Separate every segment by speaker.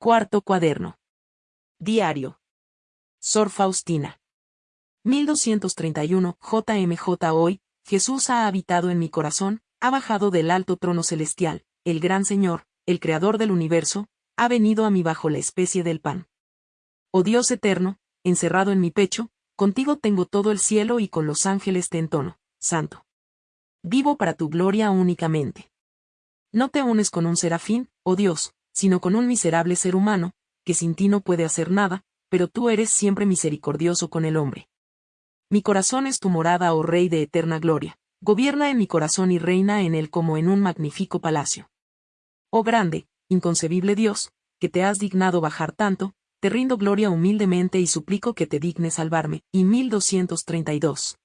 Speaker 1: Cuarto cuaderno. Diario. Sor Faustina. 1231 JMJ Hoy, Jesús ha habitado en mi corazón, ha bajado del alto trono celestial, el gran Señor, el Creador del universo, ha venido a mí bajo la especie del pan. Oh Dios eterno, encerrado en mi pecho, contigo tengo todo el cielo y con los ángeles te entono, santo. Vivo para tu gloria únicamente. No te unes con un serafín, oh Dios, sino con un miserable ser humano, que sin ti no puede hacer nada, pero tú eres siempre misericordioso con el hombre. Mi corazón es tu morada, oh Rey de eterna gloria, gobierna en mi corazón y reina en él como en un magnífico palacio. Oh grande, inconcebible Dios, que te has dignado bajar tanto, te rindo gloria humildemente y suplico que te dignes salvarme. Y 1232.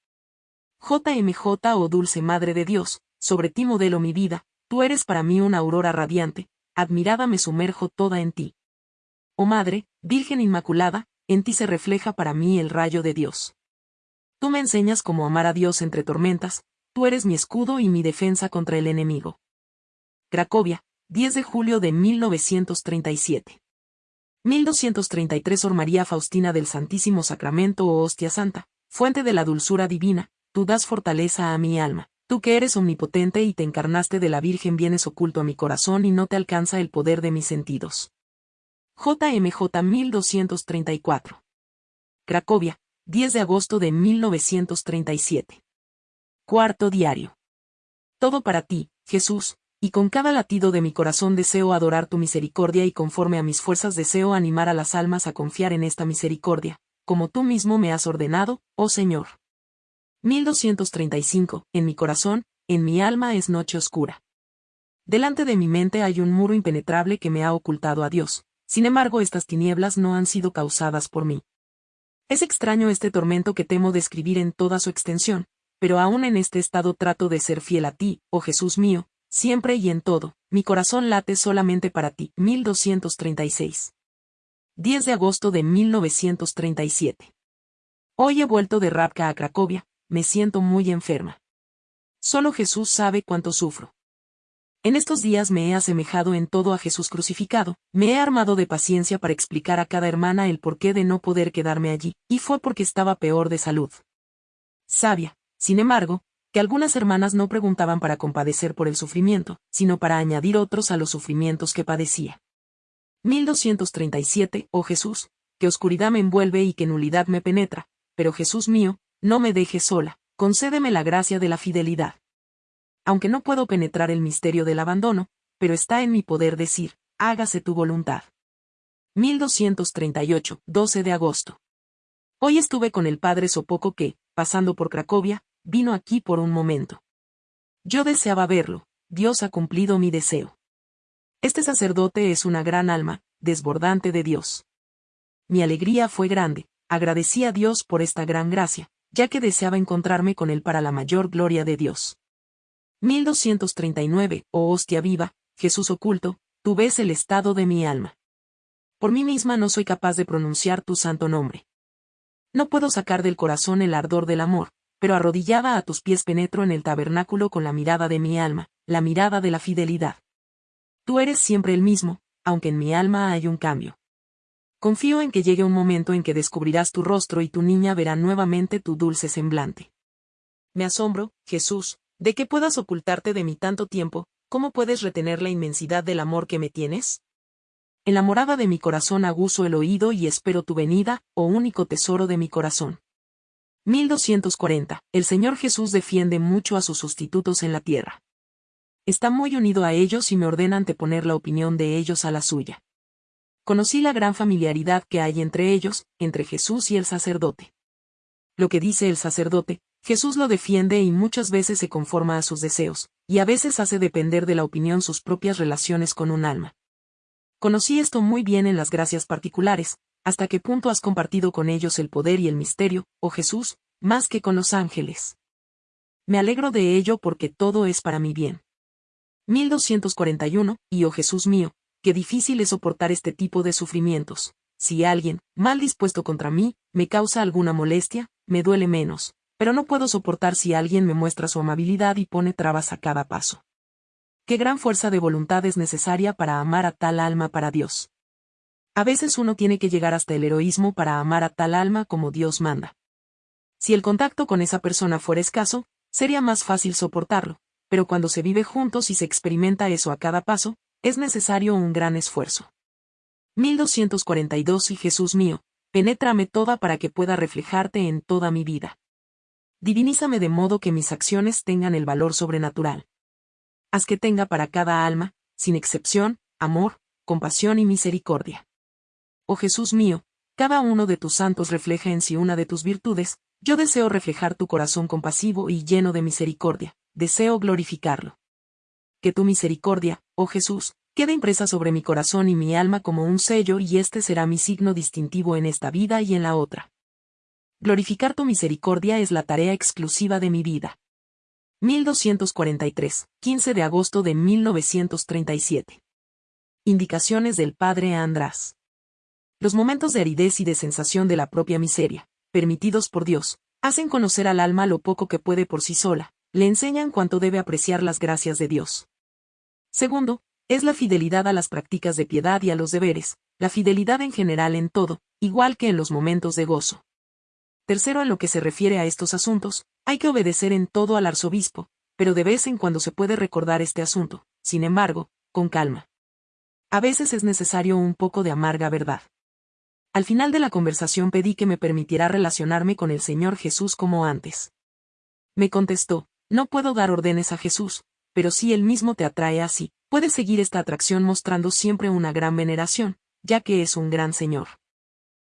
Speaker 1: JMJ, oh dulce Madre de Dios, sobre ti modelo mi vida, tú eres para mí una aurora radiante, admirada me sumerjo toda en ti. Oh Madre, Virgen Inmaculada, en ti se refleja para mí el rayo de Dios. Tú me enseñas cómo amar a Dios entre tormentas, tú eres mi escudo y mi defensa contra el enemigo. Cracovia, 10 de julio de 1937. 1233 Sor María Faustina del Santísimo Sacramento o oh Hostia Santa, fuente de la dulzura divina, tú das fortaleza a mi alma. Tú que eres omnipotente y te encarnaste de la Virgen vienes oculto a mi corazón y no te alcanza el poder de mis sentidos. JMJ 1234. Cracovia, 10 de agosto de 1937. Cuarto diario. Todo para ti, Jesús, y con cada latido de mi corazón deseo adorar tu misericordia y conforme a mis fuerzas deseo animar a las almas a confiar en esta misericordia, como tú mismo me has ordenado, oh Señor. 1235. En mi corazón, en mi alma es noche oscura. Delante de mi mente hay un muro impenetrable que me ha ocultado a Dios, sin embargo estas tinieblas no han sido causadas por mí. Es extraño este tormento que temo describir en toda su extensión, pero aún en este estado trato de ser fiel a ti, oh Jesús mío, siempre y en todo, mi corazón late solamente para ti. 1236. 10 de agosto de 1937. Hoy he vuelto de Rapka a Cracovia, me siento muy enferma. Solo Jesús sabe cuánto sufro. En estos días me he asemejado en todo a Jesús crucificado, me he armado de paciencia para explicar a cada hermana el porqué de no poder quedarme allí, y fue porque estaba peor de salud. Sabia, sin embargo, que algunas hermanas no preguntaban para compadecer por el sufrimiento, sino para añadir otros a los sufrimientos que padecía. 1237, oh Jesús, que oscuridad me envuelve y que nulidad me penetra, pero Jesús mío, no me dejes sola, concédeme la gracia de la fidelidad. Aunque no puedo penetrar el misterio del abandono, pero está en mi poder decir, hágase tu voluntad. 1238, 12 de agosto. Hoy estuve con el padre Sopoco que, pasando por Cracovia, vino aquí por un momento. Yo deseaba verlo, Dios ha cumplido mi deseo. Este sacerdote es una gran alma, desbordante de Dios. Mi alegría fue grande, agradecí a Dios por esta gran gracia, ya que deseaba encontrarme con él para la mayor gloria de Dios. 1239, oh hostia viva, Jesús oculto, tú ves el estado de mi alma. Por mí misma no soy capaz de pronunciar tu santo nombre. No puedo sacar del corazón el ardor del amor, pero arrodillada a tus pies penetro en el tabernáculo con la mirada de mi alma, la mirada de la fidelidad. Tú eres siempre el mismo, aunque en mi alma hay un cambio. Confío en que llegue un momento en que descubrirás tu rostro y tu niña verá nuevamente tu dulce semblante. Me asombro, Jesús, de que puedas ocultarte de mí tanto tiempo, ¿cómo puedes retener la inmensidad del amor que me tienes? En la morada de mi corazón aguzo el oído y espero tu venida, oh único tesoro de mi corazón. 1240. El Señor Jesús defiende mucho a sus sustitutos en la tierra. Está muy unido a ellos y me ordena anteponer la opinión de ellos a la suya conocí la gran familiaridad que hay entre ellos, entre Jesús y el sacerdote. Lo que dice el sacerdote, Jesús lo defiende y muchas veces se conforma a sus deseos, y a veces hace depender de la opinión sus propias relaciones con un alma. Conocí esto muy bien en las gracias particulares, hasta qué punto has compartido con ellos el poder y el misterio, oh Jesús, más que con los ángeles. Me alegro de ello porque todo es para mi bien. 1241, y oh Jesús mío, qué difícil es soportar este tipo de sufrimientos. Si alguien, mal dispuesto contra mí, me causa alguna molestia, me duele menos, pero no puedo soportar si alguien me muestra su amabilidad y pone trabas a cada paso. Qué gran fuerza de voluntad es necesaria para amar a tal alma para Dios. A veces uno tiene que llegar hasta el heroísmo para amar a tal alma como Dios manda. Si el contacto con esa persona fuera escaso, sería más fácil soportarlo, pero cuando se vive juntos y se experimenta eso a cada paso, es necesario un gran esfuerzo. 1242 Y Jesús mío, penétrame toda para que pueda reflejarte en toda mi vida. Divinízame de modo que mis acciones tengan el valor sobrenatural. Haz que tenga para cada alma, sin excepción, amor, compasión y misericordia. Oh Jesús mío, cada uno de tus santos refleja en sí una de tus virtudes, yo deseo reflejar tu corazón compasivo y lleno de misericordia, deseo glorificarlo. Que tu misericordia, oh Jesús, quede impresa sobre mi corazón y mi alma como un sello y este será mi signo distintivo en esta vida y en la otra. Glorificar tu misericordia es la tarea exclusiva de mi vida. 1243, 15 de agosto de 1937. Indicaciones del Padre András. Los momentos de aridez y de sensación de la propia miseria, permitidos por Dios, hacen conocer al alma lo poco que puede por sí sola, le enseñan cuánto debe apreciar las gracias de Dios. Segundo, es la fidelidad a las prácticas de piedad y a los deberes, la fidelidad en general en todo, igual que en los momentos de gozo. Tercero, en lo que se refiere a estos asuntos, hay que obedecer en todo al arzobispo, pero de vez en cuando se puede recordar este asunto, sin embargo, con calma. A veces es necesario un poco de amarga verdad. Al final de la conversación pedí que me permitiera relacionarme con el Señor Jesús como antes. Me contestó, no puedo dar órdenes a Jesús, pero si Él mismo te atrae así, puedes seguir esta atracción mostrando siempre una gran veneración, ya que es un gran Señor.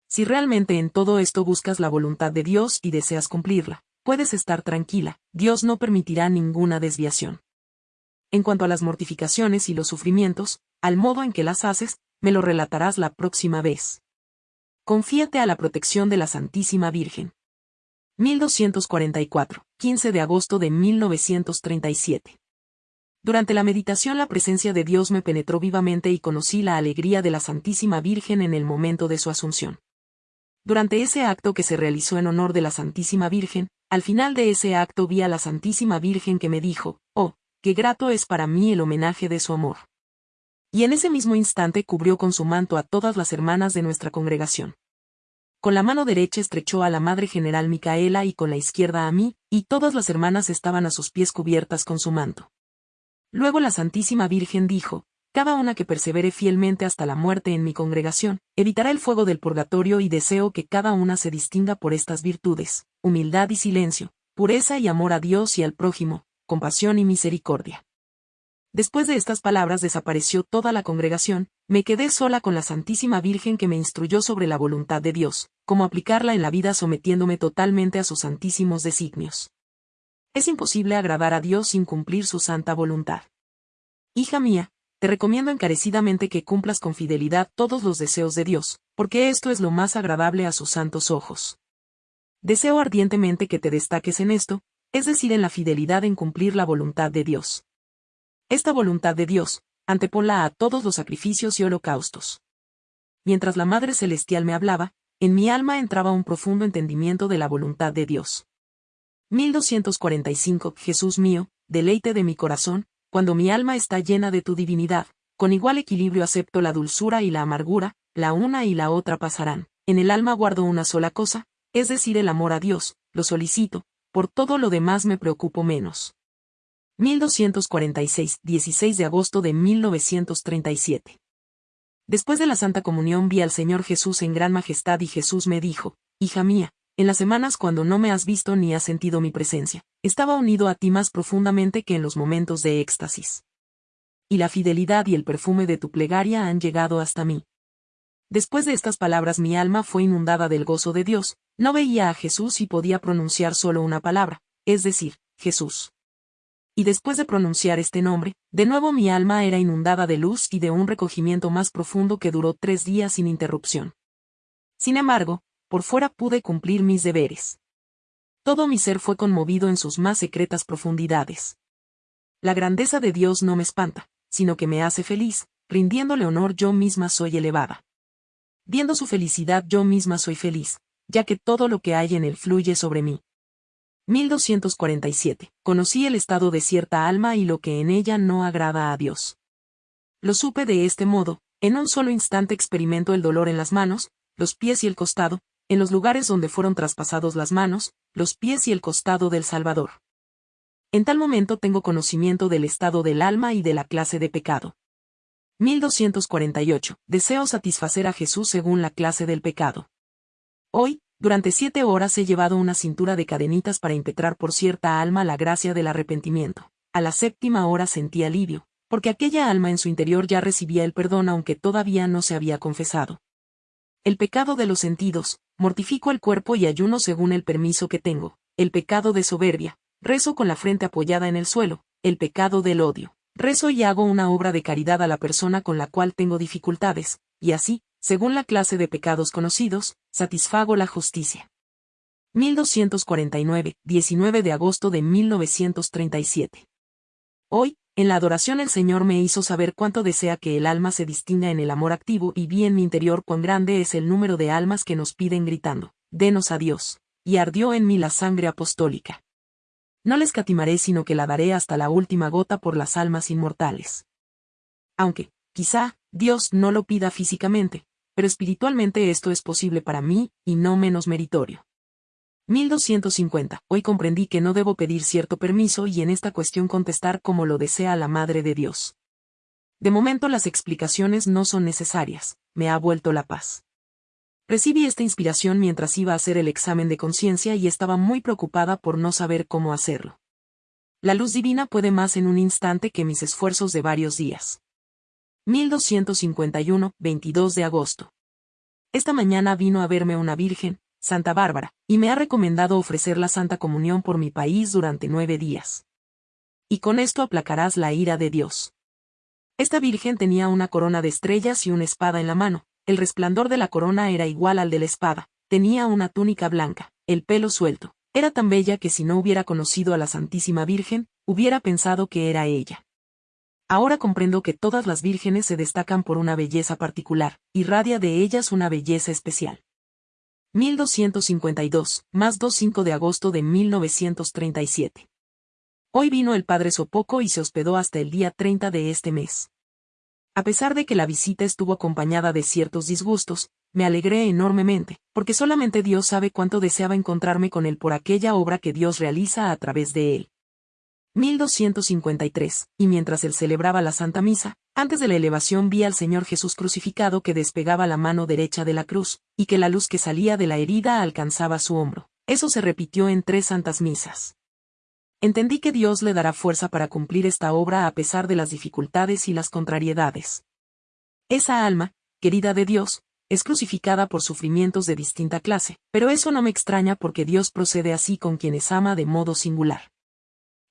Speaker 1: Si realmente en todo esto buscas la voluntad de Dios y deseas cumplirla, puedes estar tranquila, Dios no permitirá ninguna desviación. En cuanto a las mortificaciones y los sufrimientos, al modo en que las haces, me lo relatarás la próxima vez. Confíate a la protección de la Santísima Virgen. 1244, 15 de agosto de 1937. Durante la meditación la presencia de Dios me penetró vivamente y conocí la alegría de la Santísima Virgen en el momento de su asunción. Durante ese acto que se realizó en honor de la Santísima Virgen, al final de ese acto vi a la Santísima Virgen que me dijo, oh, qué grato es para mí el homenaje de su amor y en ese mismo instante cubrió con su manto a todas las hermanas de nuestra congregación. Con la mano derecha estrechó a la Madre General Micaela y con la izquierda a mí, y todas las hermanas estaban a sus pies cubiertas con su manto. Luego la Santísima Virgen dijo, cada una que persevere fielmente hasta la muerte en mi congregación, evitará el fuego del purgatorio y deseo que cada una se distinga por estas virtudes, humildad y silencio, pureza y amor a Dios y al prójimo, compasión y misericordia. Después de estas palabras desapareció toda la congregación, me quedé sola con la Santísima Virgen que me instruyó sobre la voluntad de Dios, cómo aplicarla en la vida sometiéndome totalmente a sus santísimos designios. Es imposible agradar a Dios sin cumplir su santa voluntad. Hija mía, te recomiendo encarecidamente que cumplas con fidelidad todos los deseos de Dios, porque esto es lo más agradable a sus santos ojos. Deseo ardientemente que te destaques en esto, es decir, en la fidelidad en cumplir la voluntad de Dios. Esta voluntad de Dios, anteponla a todos los sacrificios y holocaustos. Mientras la Madre Celestial me hablaba, en mi alma entraba un profundo entendimiento de la voluntad de Dios. 1245 Jesús mío, deleite de mi corazón, cuando mi alma está llena de tu divinidad, con igual equilibrio acepto la dulzura y la amargura, la una y la otra pasarán. En el alma guardo una sola cosa, es decir, el amor a Dios, lo solicito, por todo lo demás me preocupo menos. 1246, 16 de agosto de 1937. Después de la Santa Comunión vi al Señor Jesús en gran majestad y Jesús me dijo, Hija mía, en las semanas cuando no me has visto ni has sentido mi presencia, estaba unido a ti más profundamente que en los momentos de éxtasis. Y la fidelidad y el perfume de tu plegaria han llegado hasta mí. Después de estas palabras mi alma fue inundada del gozo de Dios, no veía a Jesús y podía pronunciar solo una palabra, es decir, Jesús y después de pronunciar este nombre, de nuevo mi alma era inundada de luz y de un recogimiento más profundo que duró tres días sin interrupción. Sin embargo, por fuera pude cumplir mis deberes. Todo mi ser fue conmovido en sus más secretas profundidades. La grandeza de Dios no me espanta, sino que me hace feliz, rindiéndole honor yo misma soy elevada. Viendo su felicidad yo misma soy feliz, ya que todo lo que hay en él fluye sobre mí. 1247. Conocí el estado de cierta alma y lo que en ella no agrada a Dios. Lo supe de este modo, En un solo instante experimento el dolor en las manos, los pies y el costado, en los lugares donde fueron traspasados las manos, los pies y el costado del Salvador. En tal momento tengo conocimiento del estado del alma y de la clase de pecado. 1248. Deseo satisfacer a Jesús según la clase del pecado. Hoy, durante siete horas he llevado una cintura de cadenitas para impetrar por cierta alma la gracia del arrepentimiento. A la séptima hora sentí alivio, porque aquella alma en su interior ya recibía el perdón aunque todavía no se había confesado. El pecado de los sentidos, mortifico el cuerpo y ayuno según el permiso que tengo, el pecado de soberbia, rezo con la frente apoyada en el suelo, el pecado del odio, rezo y hago una obra de caridad a la persona con la cual tengo dificultades, y así, según la clase de pecados conocidos, satisfago la justicia. 1249, 19 de agosto de 1937. Hoy, en la adoración el Señor me hizo saber cuánto desea que el alma se distinga en el amor activo y vi en mi interior cuán grande es el número de almas que nos piden gritando, denos a Dios, y ardió en mí la sangre apostólica. No les catimaré sino que la daré hasta la última gota por las almas inmortales. Aunque, quizá, Dios no lo pida físicamente, pero espiritualmente esto es posible para mí, y no menos meritorio. 1250. Hoy comprendí que no debo pedir cierto permiso y en esta cuestión contestar como lo desea la Madre de Dios. De momento las explicaciones no son necesarias, me ha vuelto la paz. Recibí esta inspiración mientras iba a hacer el examen de conciencia y estaba muy preocupada por no saber cómo hacerlo. La luz divina puede más en un instante que mis esfuerzos de varios días. 1251, 22 de agosto. Esta mañana vino a verme una virgen, Santa Bárbara, y me ha recomendado ofrecer la Santa Comunión por mi país durante nueve días. Y con esto aplacarás la ira de Dios. Esta virgen tenía una corona de estrellas y una espada en la mano, el resplandor de la corona era igual al de la espada, tenía una túnica blanca, el pelo suelto, era tan bella que si no hubiera conocido a la Santísima Virgen, hubiera pensado que era ella. Ahora comprendo que todas las vírgenes se destacan por una belleza particular, y radia de ellas una belleza especial. 1252, más 2-5 de agosto de 1937. Hoy vino el padre Sopoco y se hospedó hasta el día 30 de este mes. A pesar de que la visita estuvo acompañada de ciertos disgustos, me alegré enormemente, porque solamente Dios sabe cuánto deseaba encontrarme con él por aquella obra que Dios realiza a través de él. 1253, y mientras él celebraba la Santa Misa, antes de la elevación vi al Señor Jesús crucificado que despegaba la mano derecha de la cruz, y que la luz que salía de la herida alcanzaba su hombro. Eso se repitió en tres santas misas. Entendí que Dios le dará fuerza para cumplir esta obra a pesar de las dificultades y las contrariedades. Esa alma, querida de Dios, es crucificada por sufrimientos de distinta clase, pero eso no me extraña porque Dios procede así con quienes ama de modo singular.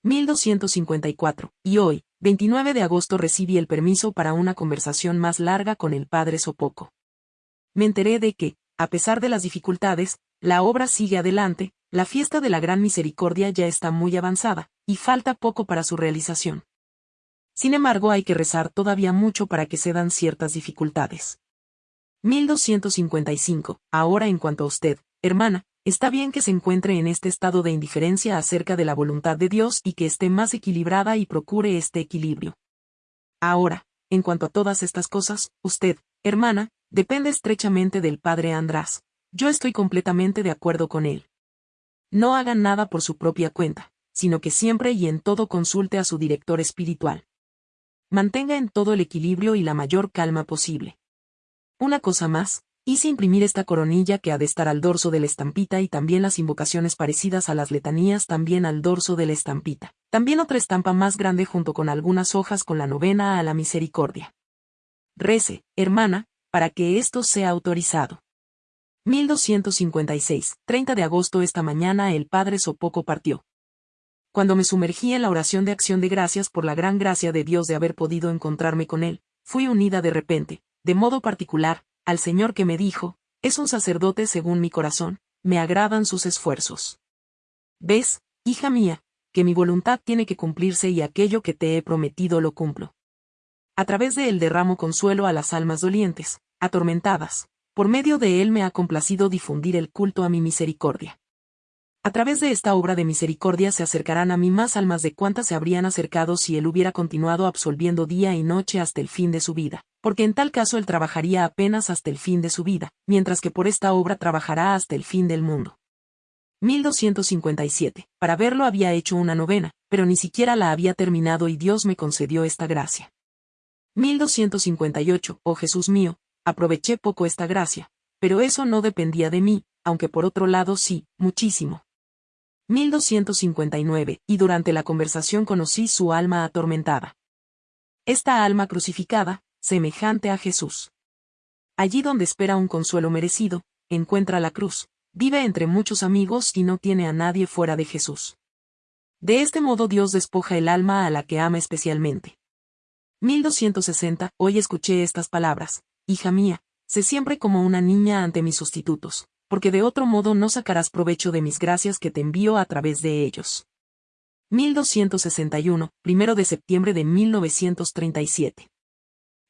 Speaker 1: 1254, y hoy, 29 de agosto recibí el permiso para una conversación más larga con el padre Sopoco. Me enteré de que, a pesar de las dificultades, la obra sigue adelante, la fiesta de la Gran Misericordia ya está muy avanzada, y falta poco para su realización. Sin embargo, hay que rezar todavía mucho para que se dan ciertas dificultades. 1255. Ahora en cuanto a usted, hermana, Está bien que se encuentre en este estado de indiferencia acerca de la voluntad de Dios y que esté más equilibrada y procure este equilibrio. Ahora, en cuanto a todas estas cosas, usted, hermana, depende estrechamente del Padre András. Yo estoy completamente de acuerdo con él. No haga nada por su propia cuenta, sino que siempre y en todo consulte a su director espiritual. Mantenga en todo el equilibrio y la mayor calma posible. Una cosa más, Hice imprimir esta coronilla que ha de estar al dorso de la estampita y también las invocaciones parecidas a las letanías también al dorso de la estampita. También otra estampa más grande junto con algunas hojas con la novena a la misericordia. Rece, hermana, para que esto sea autorizado. 1256, 30 de agosto esta mañana el padre Sopoco partió. Cuando me sumergí en la oración de acción de gracias por la gran gracia de Dios de haber podido encontrarme con él, fui unida de repente, de modo particular, al Señor que me dijo, es un sacerdote según mi corazón, me agradan sus esfuerzos. ¿Ves, hija mía, que mi voluntad tiene que cumplirse y aquello que te he prometido lo cumplo? A través de él derramo consuelo a las almas dolientes, atormentadas, por medio de él me ha complacido difundir el culto a mi misericordia. A través de esta obra de misericordia se acercarán a mí más almas de cuantas se habrían acercado si él hubiera continuado absolviendo día y noche hasta el fin de su vida, porque en tal caso él trabajaría apenas hasta el fin de su vida, mientras que por esta obra trabajará hasta el fin del mundo. 1257. Para verlo había hecho una novena, pero ni siquiera la había terminado y Dios me concedió esta gracia. 1258. Oh Jesús mío, aproveché poco esta gracia, pero eso no dependía de mí, aunque por otro lado sí, muchísimo. 1259, y durante la conversación conocí su alma atormentada. Esta alma crucificada, semejante a Jesús. Allí donde espera un consuelo merecido, encuentra la cruz, vive entre muchos amigos y no tiene a nadie fuera de Jesús. De este modo Dios despoja el alma a la que ama especialmente. 1260, hoy escuché estas palabras, hija mía, sé siempre como una niña ante mis sustitutos, porque de otro modo no sacarás provecho de mis gracias que te envío a través de ellos. 1261, primero de septiembre de 1937.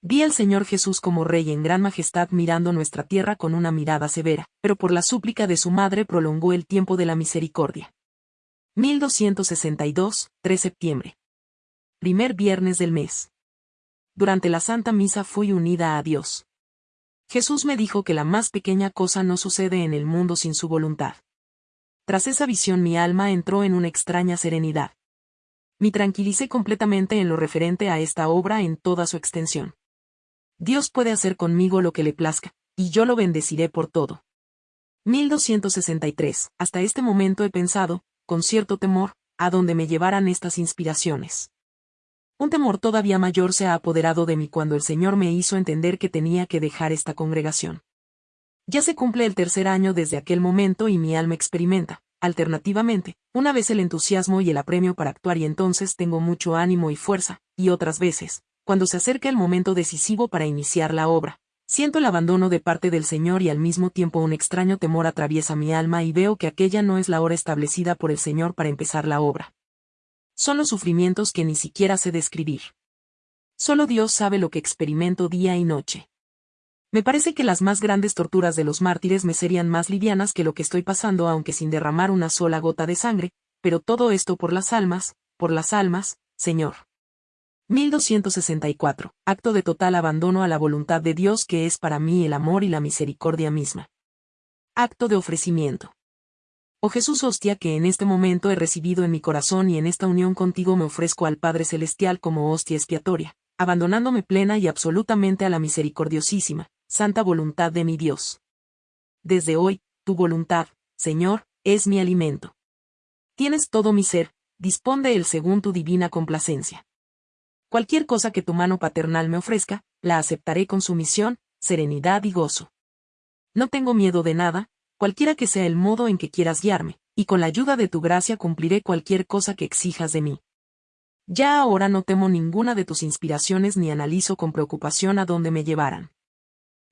Speaker 1: Vi al Señor Jesús como Rey en gran majestad mirando nuestra tierra con una mirada severa, pero por la súplica de su madre prolongó el tiempo de la misericordia. 1262, 3 septiembre. Primer viernes del mes. Durante la Santa Misa fui unida a Dios. Jesús me dijo que la más pequeña cosa no sucede en el mundo sin su voluntad. Tras esa visión mi alma entró en una extraña serenidad. Me tranquilicé completamente en lo referente a esta obra en toda su extensión. Dios puede hacer conmigo lo que le plazca, y yo lo bendeciré por todo. 1263. Hasta este momento he pensado, con cierto temor, a dónde me llevaran estas inspiraciones. Un temor todavía mayor se ha apoderado de mí cuando el Señor me hizo entender que tenía que dejar esta congregación. Ya se cumple el tercer año desde aquel momento y mi alma experimenta, alternativamente, una vez el entusiasmo y el apremio para actuar y entonces tengo mucho ánimo y fuerza, y otras veces, cuando se acerca el momento decisivo para iniciar la obra, siento el abandono de parte del Señor y al mismo tiempo un extraño temor atraviesa mi alma y veo que aquella no es la hora establecida por el Señor para empezar la obra son los sufrimientos que ni siquiera sé describir. Solo Dios sabe lo que experimento día y noche. Me parece que las más grandes torturas de los mártires me serían más livianas que lo que estoy pasando aunque sin derramar una sola gota de sangre, pero todo esto por las almas, por las almas, Señor. 1264. Acto de total abandono a la voluntad de Dios que es para mí el amor y la misericordia misma. Acto de ofrecimiento. Oh Jesús hostia que en este momento he recibido en mi corazón y en esta unión contigo me ofrezco al Padre Celestial como hostia expiatoria, abandonándome plena y absolutamente a la misericordiosísima, santa voluntad de mi Dios. Desde hoy, tu voluntad, Señor, es mi alimento. Tienes todo mi ser, dispón de él según tu divina complacencia. Cualquier cosa que tu mano paternal me ofrezca, la aceptaré con sumisión, serenidad y gozo. No tengo miedo de nada, cualquiera que sea el modo en que quieras guiarme, y con la ayuda de tu gracia cumpliré cualquier cosa que exijas de mí. Ya ahora no temo ninguna de tus inspiraciones ni analizo con preocupación a dónde me llevarán.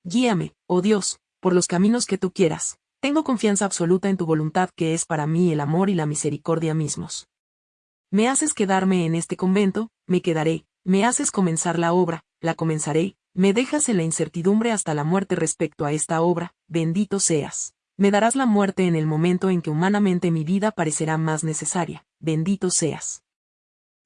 Speaker 1: Guíame, oh Dios, por los caminos que tú quieras. Tengo confianza absoluta en tu voluntad que es para mí el amor y la misericordia mismos. Me haces quedarme en este convento, me quedaré, me haces comenzar la obra, la comenzaré, me dejas en la incertidumbre hasta la muerte respecto a esta obra, bendito seas. Me darás la muerte en el momento en que humanamente mi vida parecerá más necesaria, bendito seas.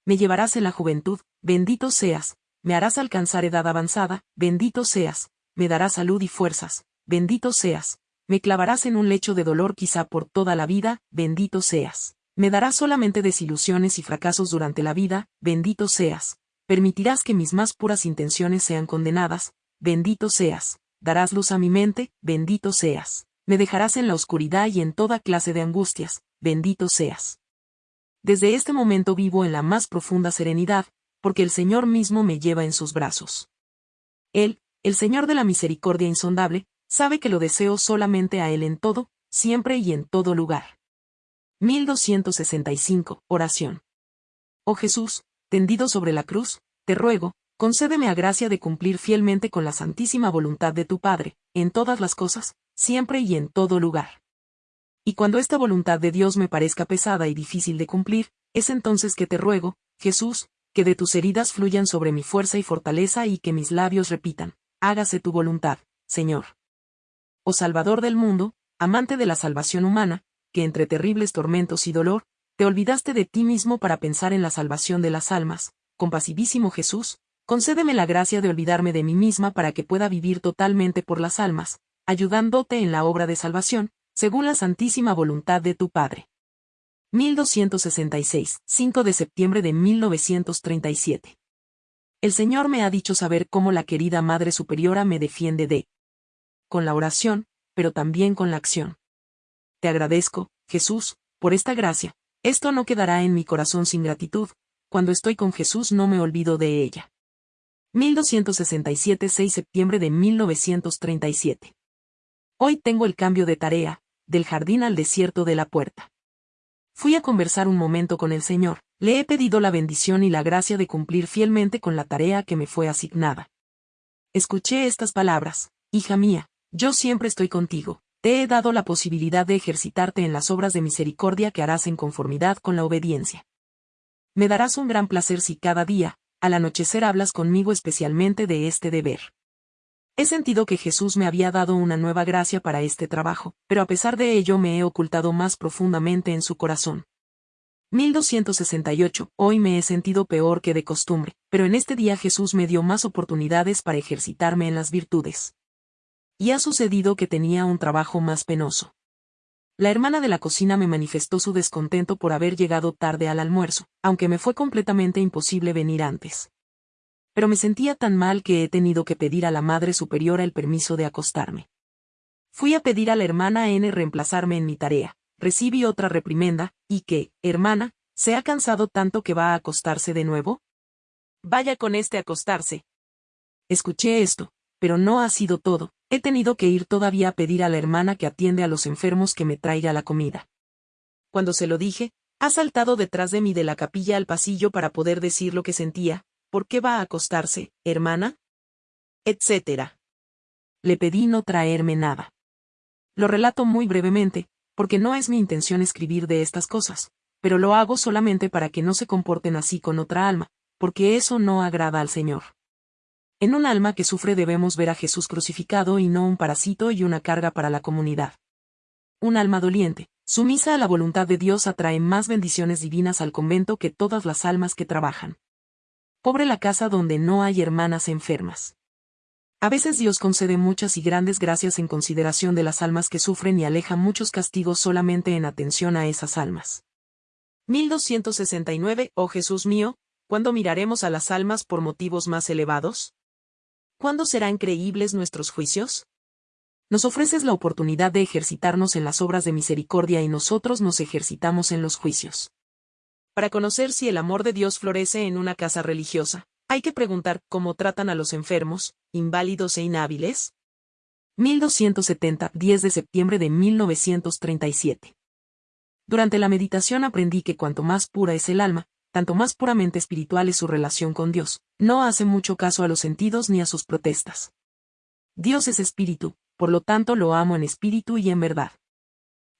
Speaker 1: Me llevarás en la juventud, bendito seas, me harás alcanzar edad avanzada, bendito seas, me darás salud y fuerzas, bendito seas, me clavarás en un lecho de dolor quizá por toda la vida, bendito seas. Me darás solamente desilusiones y fracasos durante la vida, bendito seas. Permitirás que mis más puras intenciones sean condenadas, bendito seas. Darás luz a mi mente, bendito seas me dejarás en la oscuridad y en toda clase de angustias, bendito seas. Desde este momento vivo en la más profunda serenidad, porque el Señor mismo me lleva en sus brazos. Él, el Señor de la misericordia insondable, sabe que lo deseo solamente a Él en todo, siempre y en todo lugar. 1265. Oración. Oh Jesús, tendido sobre la cruz, te ruego, concédeme a gracia de cumplir fielmente con la santísima voluntad de tu Padre, en todas las cosas, siempre y en todo lugar. Y cuando esta voluntad de Dios me parezca pesada y difícil de cumplir, es entonces que te ruego, Jesús, que de tus heridas fluyan sobre mi fuerza y fortaleza y que mis labios repitan, hágase tu voluntad, Señor. Oh Salvador del mundo, amante de la salvación humana, que entre terribles tormentos y dolor, te olvidaste de ti mismo para pensar en la salvación de las almas. Compasivísimo Jesús, concédeme la gracia de olvidarme de mí misma para que pueda vivir totalmente por las almas, ayudándote en la obra de salvación, según la santísima voluntad de tu Padre. 1266, 5 de septiembre de 1937. El Señor me ha dicho saber cómo la querida Madre Superiora me defiende de con la oración, pero también con la acción. Te agradezco, Jesús, por esta gracia. Esto no quedará en mi corazón sin gratitud. Cuando estoy con Jesús no me olvido de ella. 1267 6 septiembre de 1937. Hoy tengo el cambio de tarea, del jardín al desierto de la puerta. Fui a conversar un momento con el Señor, le he pedido la bendición y la gracia de cumplir fielmente con la tarea que me fue asignada. Escuché estas palabras, hija mía, yo siempre estoy contigo, te he dado la posibilidad de ejercitarte en las obras de misericordia que harás en conformidad con la obediencia. Me darás un gran placer si cada día, al anochecer hablas conmigo especialmente de este deber. He sentido que Jesús me había dado una nueva gracia para este trabajo, pero a pesar de ello me he ocultado más profundamente en su corazón. 1268. Hoy me he sentido peor que de costumbre, pero en este día Jesús me dio más oportunidades para ejercitarme en las virtudes y ha sucedido que tenía un trabajo más penoso. La hermana de la cocina me manifestó su descontento por haber llegado tarde al almuerzo, aunque me fue completamente imposible venir antes. Pero me sentía tan mal que he tenido que pedir a la Madre Superiora el permiso de acostarme. Fui a pedir a la hermana N reemplazarme en mi tarea, recibí otra reprimenda, y que, hermana, ¿se ha cansado tanto que va a acostarse de nuevo? Vaya con este acostarse. Escuché esto, pero no ha sido todo, He tenido que ir todavía a pedir a la hermana que atiende a los enfermos que me traiga la comida. Cuando se lo dije, ha saltado detrás de mí de la capilla al pasillo para poder decir lo que sentía, ¿por qué va a acostarse, hermana? etcétera. Le pedí no traerme nada. Lo relato muy brevemente, porque no es mi intención escribir de estas cosas, pero lo hago solamente para que no se comporten así con otra alma, porque eso no agrada al Señor. En un alma que sufre debemos ver a Jesús crucificado y no un parásito y una carga para la comunidad. Un alma doliente, sumisa a la voluntad de Dios atrae más bendiciones divinas al convento que todas las almas que trabajan. Pobre la casa donde no hay hermanas enfermas. A veces Dios concede muchas y grandes gracias en consideración de las almas que sufren y aleja muchos castigos solamente en atención a esas almas. 1269 Oh Jesús mío, ¿cuándo miraremos a las almas por motivos más elevados? ¿Cuándo serán creíbles nuestros juicios? Nos ofreces la oportunidad de ejercitarnos en las obras de misericordia y nosotros nos ejercitamos en los juicios. Para conocer si el amor de Dios florece en una casa religiosa, hay que preguntar cómo tratan a los enfermos, inválidos e inhábiles. 1270, 10 de septiembre de 1937. Durante la meditación aprendí que cuanto más pura es el alma, tanto más puramente espiritual es su relación con Dios, no hace mucho caso a los sentidos ni a sus protestas. Dios es espíritu, por lo tanto lo amo en espíritu y en verdad.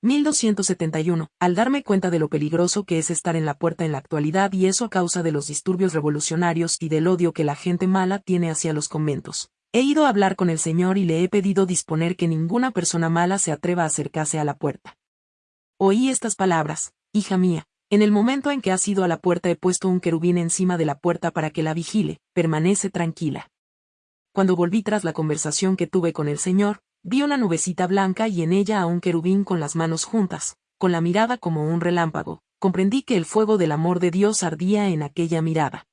Speaker 1: 1271. Al darme cuenta de lo peligroso que es estar en la puerta en la actualidad y eso a causa de los disturbios revolucionarios y del odio que la gente mala tiene hacia los conventos, he ido a hablar con el Señor y le he pedido disponer que ninguna persona mala se atreva a acercarse a la puerta. Oí estas palabras, hija mía, en el momento en que has ido a la puerta he puesto un querubín encima de la puerta para que la vigile, permanece tranquila. Cuando volví tras la conversación que tuve con el Señor, vi una nubecita blanca y en ella a un querubín con las manos juntas, con la mirada como un relámpago, comprendí que el fuego del amor de Dios ardía en aquella mirada.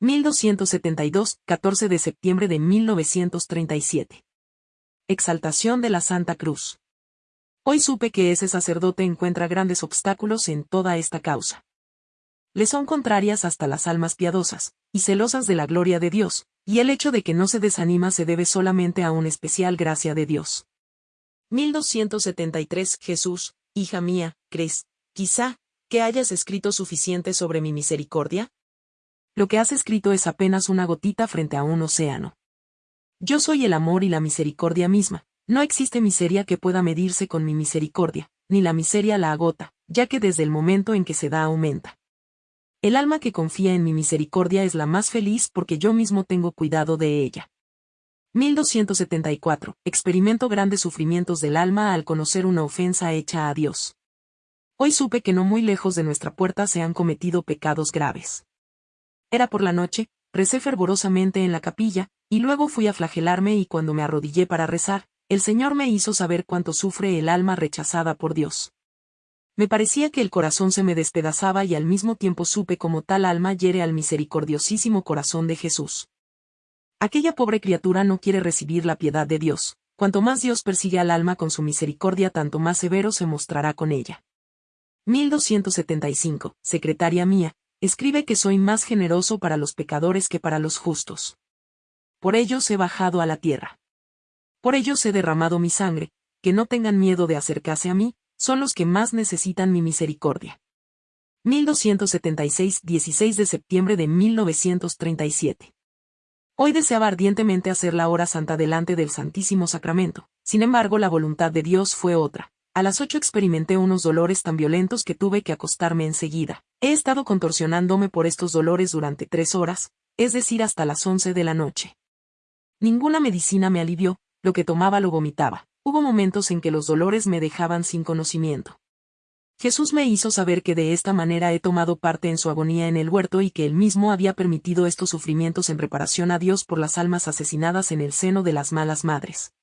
Speaker 1: 1272, 14 de septiembre de 1937. Exaltación de la Santa Cruz. Hoy supe que ese sacerdote encuentra grandes obstáculos en toda esta causa. Le son contrarias hasta las almas piadosas, y celosas de la gloria de Dios, y el hecho de que no se desanima se debe solamente a una especial gracia de Dios. 1273 Jesús, hija mía, ¿crees, quizá, que hayas escrito suficiente sobre mi misericordia? Lo que has escrito es apenas una gotita frente a un océano. Yo soy el amor y la misericordia misma, no existe miseria que pueda medirse con mi misericordia, ni la miseria la agota, ya que desde el momento en que se da aumenta. El alma que confía en mi misericordia es la más feliz porque yo mismo tengo cuidado de ella. 1274. Experimento grandes sufrimientos del alma al conocer una ofensa hecha a Dios. Hoy supe que no muy lejos de nuestra puerta se han cometido pecados graves. Era por la noche, recé fervorosamente en la capilla, y luego fui a flagelarme y cuando me arrodillé para rezar, el Señor me hizo saber cuánto sufre el alma rechazada por Dios. Me parecía que el corazón se me despedazaba y al mismo tiempo supe cómo tal alma hiere al misericordiosísimo corazón de Jesús. Aquella pobre criatura no quiere recibir la piedad de Dios, cuanto más Dios persigue al alma con su misericordia tanto más severo se mostrará con ella. 1275, Secretaria mía, escribe que soy más generoso para los pecadores que para los justos. Por ellos he bajado a la tierra. Por ellos he derramado mi sangre, que no tengan miedo de acercarse a mí, son los que más necesitan mi misericordia. 1276, 16 de septiembre de 1937. Hoy deseaba ardientemente hacer la hora santa delante del Santísimo Sacramento, sin embargo la voluntad de Dios fue otra. A las ocho experimenté unos dolores tan violentos que tuve que acostarme enseguida. He estado contorsionándome por estos dolores durante tres horas, es decir, hasta las once de la noche. Ninguna medicina me alivió, lo que tomaba lo vomitaba. Hubo momentos en que los dolores me dejaban sin conocimiento. Jesús me hizo saber que de esta manera he tomado parte en su agonía en el huerto y que él mismo había permitido estos sufrimientos en reparación a Dios por las almas asesinadas en el seno de las malas madres.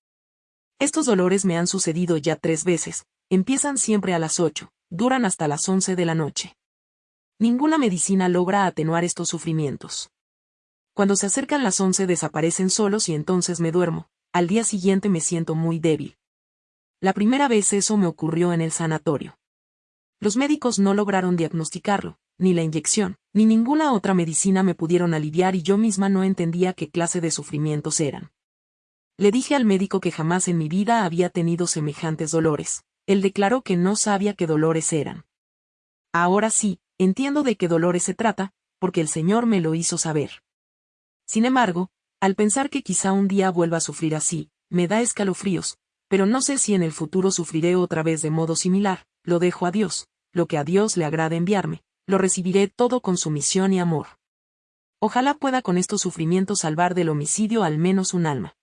Speaker 1: Estos dolores me han sucedido ya tres veces, empiezan siempre a las ocho, duran hasta las once de la noche. Ninguna medicina logra atenuar estos sufrimientos. Cuando se acercan las once desaparecen solos y entonces me duermo, al día siguiente me siento muy débil. La primera vez eso me ocurrió en el sanatorio. Los médicos no lograron diagnosticarlo, ni la inyección, ni ninguna otra medicina me pudieron aliviar y yo misma no entendía qué clase de sufrimientos eran. Le dije al médico que jamás en mi vida había tenido semejantes dolores. Él declaró que no sabía qué dolores eran. Ahora sí, entiendo de qué dolores se trata, porque el Señor me lo hizo saber. Sin embargo, al pensar que quizá un día vuelva a sufrir así, me da escalofríos, pero no sé si en el futuro sufriré otra vez de modo similar, lo dejo a Dios, lo que a Dios le agrada enviarme, lo recibiré todo con sumisión y amor. Ojalá pueda con estos sufrimientos salvar del homicidio al menos un alma.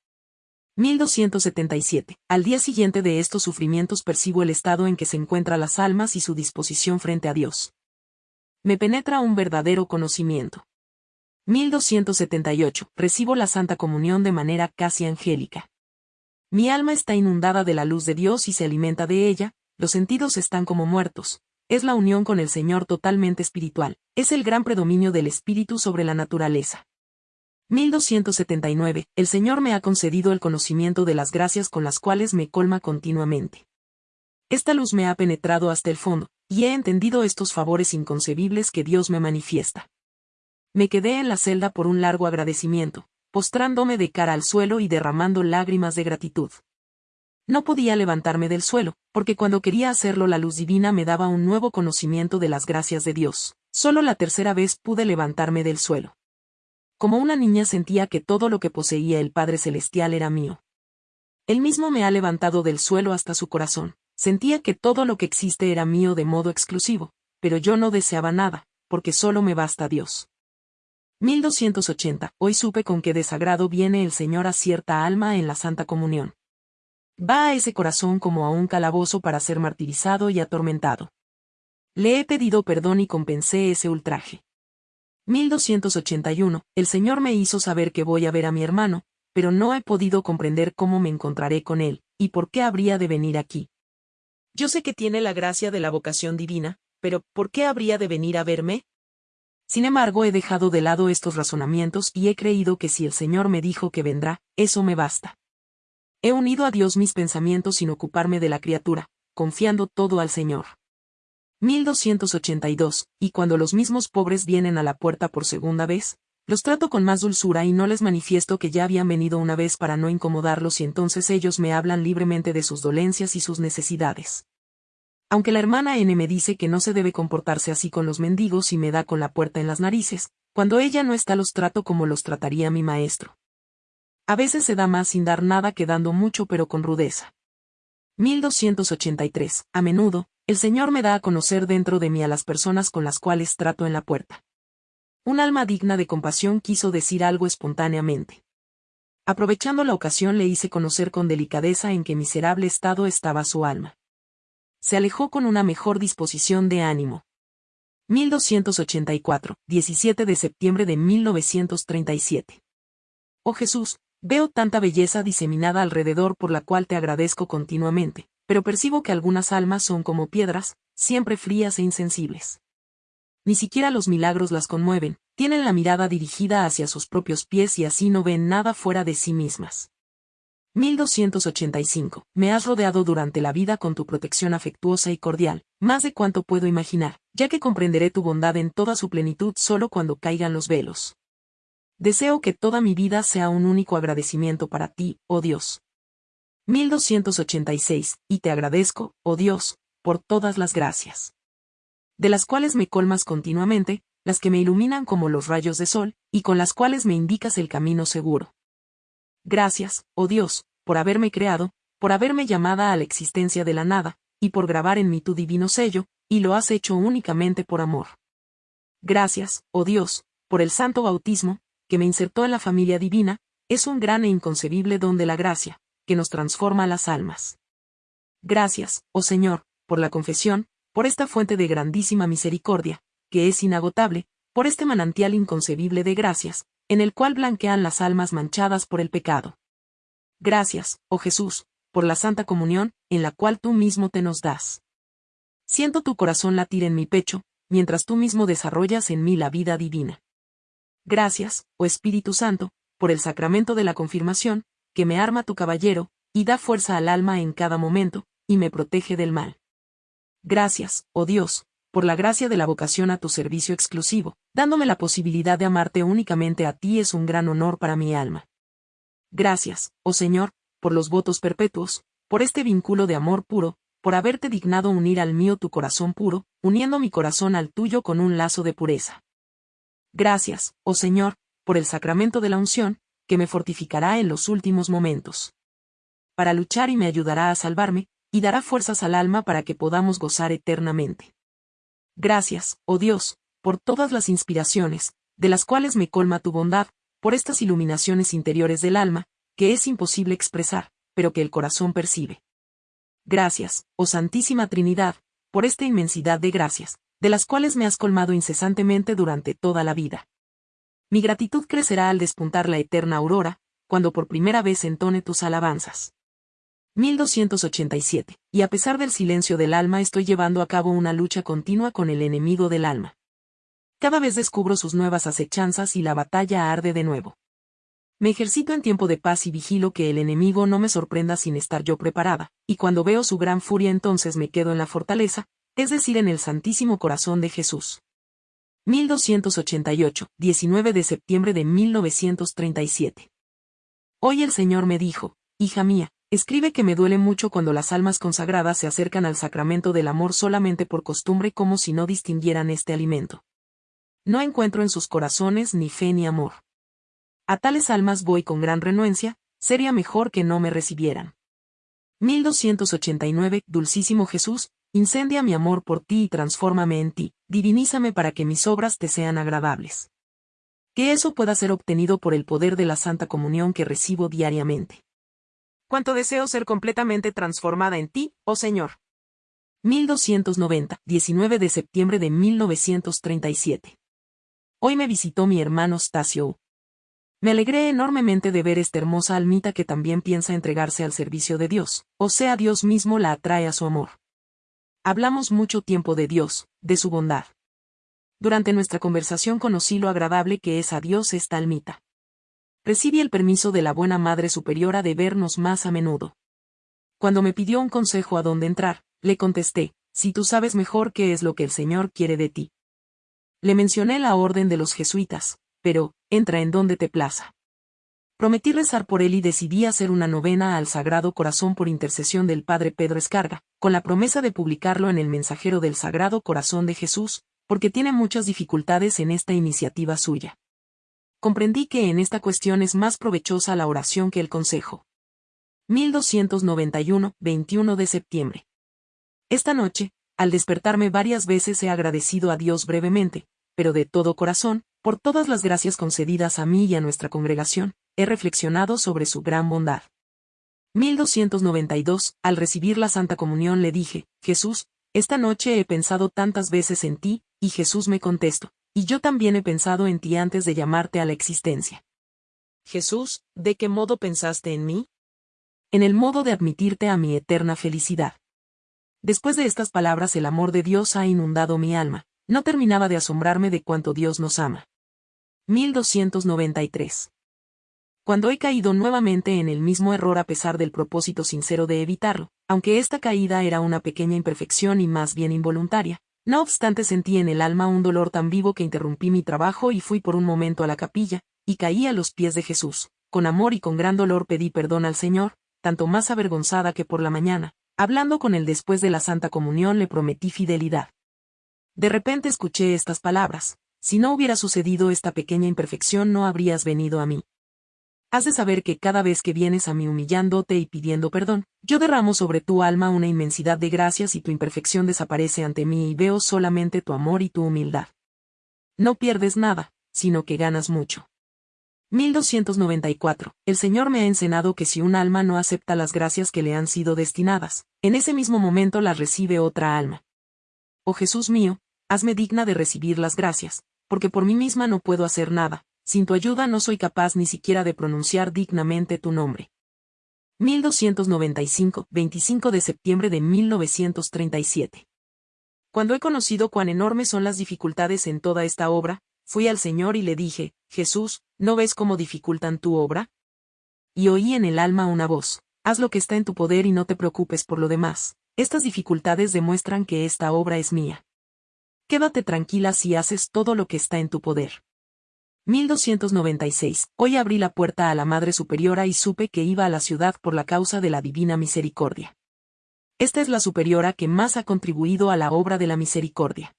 Speaker 1: 1277. Al día siguiente de estos sufrimientos percibo el estado en que se encuentran las almas y su disposición frente a Dios. Me penetra un verdadero conocimiento. 1278. Recibo la Santa Comunión de manera casi angélica. Mi alma está inundada de la luz de Dios y se alimenta de ella, los sentidos están como muertos. Es la unión con el Señor totalmente espiritual, es el gran predominio del espíritu sobre la naturaleza. 1279. El Señor me ha concedido el conocimiento de las gracias con las cuales me colma continuamente. Esta luz me ha penetrado hasta el fondo, y he entendido estos favores inconcebibles que Dios me manifiesta. Me quedé en la celda por un largo agradecimiento, postrándome de cara al suelo y derramando lágrimas de gratitud. No podía levantarme del suelo, porque cuando quería hacerlo la luz divina me daba un nuevo conocimiento de las gracias de Dios. Solo la tercera vez pude levantarme del suelo. Como una niña sentía que todo lo que poseía el Padre Celestial era mío. Él mismo me ha levantado del suelo hasta su corazón. Sentía que todo lo que existe era mío de modo exclusivo, pero yo no deseaba nada, porque solo me basta Dios. 1280. Hoy supe con qué desagrado viene el Señor a cierta alma en la Santa Comunión. Va a ese corazón como a un calabozo para ser martirizado y atormentado. Le he pedido perdón y compensé ese ultraje. 1281. El Señor me hizo saber que voy a ver a mi hermano, pero no he podido comprender cómo me encontraré con él, y por qué habría de venir aquí. Yo sé que tiene la gracia de la vocación divina, pero ¿por qué habría de venir a verme? Sin embargo, he dejado de lado estos razonamientos y he creído que si el Señor me dijo que vendrá, eso me basta. He unido a Dios mis pensamientos sin ocuparme de la criatura, confiando todo al Señor. 1282, y cuando los mismos pobres vienen a la puerta por segunda vez, los trato con más dulzura y no les manifiesto que ya habían venido una vez para no incomodarlos y entonces ellos me hablan libremente de sus dolencias y sus necesidades. Aunque la hermana N me dice que no se debe comportarse así con los mendigos y me da con la puerta en las narices, cuando ella no está los trato como los trataría mi maestro. A veces se da más sin dar nada que dando mucho pero con rudeza. 1283. A menudo, el Señor me da a conocer dentro de mí a las personas con las cuales trato en la puerta. Un alma digna de compasión quiso decir algo espontáneamente. Aprovechando la ocasión le hice conocer con delicadeza en qué miserable estado estaba su alma. Se alejó con una mejor disposición de ánimo. 1284, 17 de septiembre de 1937. Oh Jesús, veo tanta belleza diseminada alrededor por la cual te agradezco continuamente, pero percibo que algunas almas son como piedras, siempre frías e insensibles. Ni siquiera los milagros las conmueven, tienen la mirada dirigida hacia sus propios pies y así no ven nada fuera de sí mismas. 1285. Me has rodeado durante la vida con tu protección afectuosa y cordial, más de cuanto puedo imaginar, ya que comprenderé tu bondad en toda su plenitud solo cuando caigan los velos. Deseo que toda mi vida sea un único agradecimiento para ti, oh Dios. 1286. Y te agradezco, oh Dios, por todas las gracias. De las cuales me colmas continuamente, las que me iluminan como los rayos de sol, y con las cuales me indicas el camino seguro. Gracias, oh Dios, por haberme creado, por haberme llamada a la existencia de la nada, y por grabar en mí tu divino sello, y lo has hecho únicamente por amor. Gracias, oh Dios, por el santo bautismo, que me insertó en la familia divina, es un gran e inconcebible don de la gracia, que nos transforma las almas. Gracias, oh Señor, por la confesión, por esta fuente de grandísima misericordia, que es inagotable, por este manantial inconcebible de gracias, en el cual blanquean las almas manchadas por el pecado. Gracias, oh Jesús, por la Santa Comunión, en la cual tú mismo te nos das. Siento tu corazón latir en mi pecho, mientras tú mismo desarrollas en mí la vida divina. Gracias, oh Espíritu Santo, por el sacramento de la confirmación, que me arma tu caballero, y da fuerza al alma en cada momento, y me protege del mal. Gracias, oh Dios, por la gracia de la vocación a tu servicio exclusivo, dándome la posibilidad de amarte únicamente a ti es un gran honor para mi alma. Gracias, oh Señor, por los votos perpetuos, por este vínculo de amor puro, por haberte dignado unir al mío tu corazón puro, uniendo mi corazón al tuyo con un lazo de pureza. Gracias, oh Señor, por el sacramento de la unción, que me fortificará en los últimos momentos. Para luchar y me ayudará a salvarme, y dará fuerzas al alma para que podamos gozar eternamente. Gracias, oh Dios, por todas las inspiraciones, de las cuales me colma tu bondad, por estas iluminaciones interiores del alma, que es imposible expresar, pero que el corazón percibe. Gracias, oh Santísima Trinidad, por esta inmensidad de gracias, de las cuales me has colmado incesantemente durante toda la vida. Mi gratitud crecerá al despuntar la eterna aurora, cuando por primera vez entone tus alabanzas. 1287. Y a pesar del silencio del alma estoy llevando a cabo una lucha continua con el enemigo del alma. Cada vez descubro sus nuevas acechanzas y la batalla arde de nuevo. Me ejercito en tiempo de paz y vigilo que el enemigo no me sorprenda sin estar yo preparada, y cuando veo su gran furia entonces me quedo en la fortaleza, es decir, en el Santísimo Corazón de Jesús. 1288, 19 de septiembre de 1937. Hoy el Señor me dijo, hija mía, Escribe que me duele mucho cuando las almas consagradas se acercan al sacramento del amor solamente por costumbre como si no distinguieran este alimento. No encuentro en sus corazones ni fe ni amor. A tales almas voy con gran renuencia, sería mejor que no me recibieran. 1289 Dulcísimo Jesús, incendia mi amor por ti y transfórmame en ti, divinízame para que mis obras te sean agradables. Que eso pueda ser obtenido por el poder de la Santa Comunión que recibo diariamente. Cuánto deseo ser completamente transformada en ti, oh Señor. 1290, 19 de septiembre de 1937. Hoy me visitó mi hermano Stasio. Me alegré enormemente de ver esta hermosa almita que también piensa entregarse al servicio de Dios, o sea Dios mismo la atrae a su amor. Hablamos mucho tiempo de Dios, de su bondad. Durante nuestra conversación conocí lo agradable que es a Dios esta almita recibí el permiso de la buena Madre Superiora de vernos más a menudo. Cuando me pidió un consejo a dónde entrar, le contesté, si tú sabes mejor qué es lo que el Señor quiere de ti. Le mencioné la orden de los jesuitas, pero, entra en donde te plaza. Prometí rezar por él y decidí hacer una novena al Sagrado Corazón por intercesión del Padre Pedro Escarga, con la promesa de publicarlo en el Mensajero del Sagrado Corazón de Jesús, porque tiene muchas dificultades en esta iniciativa suya comprendí que en esta cuestión es más provechosa la oración que el consejo. 1291, 21 de septiembre. Esta noche, al despertarme varias veces he agradecido a Dios brevemente, pero de todo corazón, por todas las gracias concedidas a mí y a nuestra congregación, he reflexionado sobre su gran bondad. 1292, al recibir la Santa Comunión le dije, Jesús, esta noche he pensado tantas veces en ti, y Jesús me contestó, y yo también he pensado en ti antes de llamarte a la existencia. Jesús, ¿de qué modo pensaste en mí? En el modo de admitirte a mi eterna felicidad. Después de estas palabras el amor de Dios ha inundado mi alma, no terminaba de asombrarme de cuánto Dios nos ama. 1293 cuando he caído nuevamente en el mismo error a pesar del propósito sincero de evitarlo, aunque esta caída era una pequeña imperfección y más bien involuntaria, no obstante sentí en el alma un dolor tan vivo que interrumpí mi trabajo y fui por un momento a la capilla, y caí a los pies de Jesús. Con amor y con gran dolor pedí perdón al Señor, tanto más avergonzada que por la mañana, hablando con él después de la Santa Comunión le prometí fidelidad. De repente escuché estas palabras, si no hubiera sucedido esta pequeña imperfección no habrías venido a mí. Has de saber que cada vez que vienes a mí humillándote y pidiendo perdón, yo derramo sobre tu alma una inmensidad de gracias y tu imperfección desaparece ante mí y veo solamente tu amor y tu humildad. No pierdes nada, sino que ganas mucho. 1294. El Señor me ha enseñado que si un alma no acepta las gracias que le han sido destinadas, en ese mismo momento las recibe otra alma. Oh Jesús mío, hazme digna de recibir las gracias, porque por mí misma no puedo hacer nada, sin tu ayuda no soy capaz ni siquiera de pronunciar dignamente tu nombre. 1295, 25 de septiembre de 1937. Cuando he conocido cuán enormes son las dificultades en toda esta obra, fui al Señor y le dije, Jesús, ¿no ves cómo dificultan tu obra? Y oí en el alma una voz, haz lo que está en tu poder y no te preocupes por lo demás, estas dificultades demuestran que esta obra es mía. Quédate tranquila si haces todo lo que está en tu poder. 1296. Hoy abrí la puerta a la Madre Superiora y supe que iba a la ciudad por la causa de la Divina Misericordia. Esta es la superiora que más ha contribuido a la obra de la misericordia.